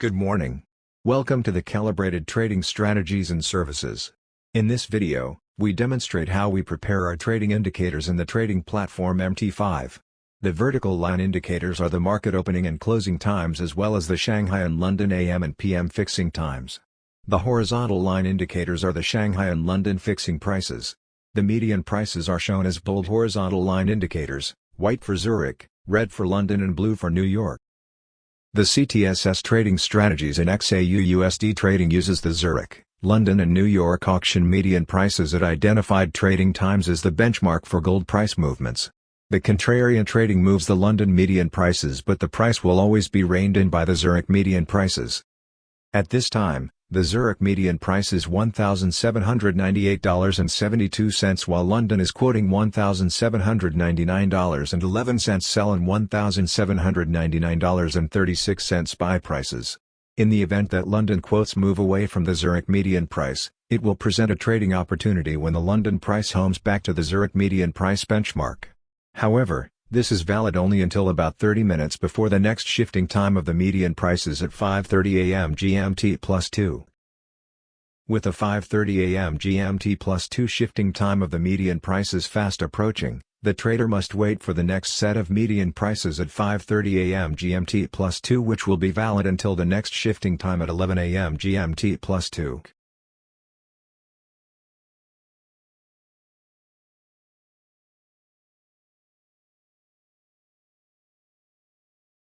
Good morning. Welcome to the Calibrated Trading Strategies and Services. In this video, we demonstrate how we prepare our trading indicators in the trading platform MT5. The vertical line indicators are the market opening and closing times as well as the Shanghai and London AM and PM fixing times. The horizontal line indicators are the Shanghai and London fixing prices. The median prices are shown as bold horizontal line indicators, white for Zurich, red for London and blue for New York. The CTSS Trading Strategies in XAU-USD Trading uses the Zurich, London and New York auction median prices at identified trading times as the benchmark for gold price movements. The contrarian trading moves the London median prices but the price will always be reined in by the Zurich median prices. At this time, the Zurich median price is $1,798.72 while London is quoting $1,799.11 sell and $1,799.36 buy prices. In the event that London quotes move away from the Zurich median price, it will present a trading opportunity when the London price homes back to the Zurich median price benchmark. However, this is valid only until about 30 minutes before the next shifting time of the median prices at 5.30 am GMT plus 2. With the 5.30 am GMT plus 2 shifting time of the median prices fast approaching, the trader must wait for the next set of median prices at 5.30 am GMT plus 2 which will be valid until the next shifting time at 11 am GMT plus 2.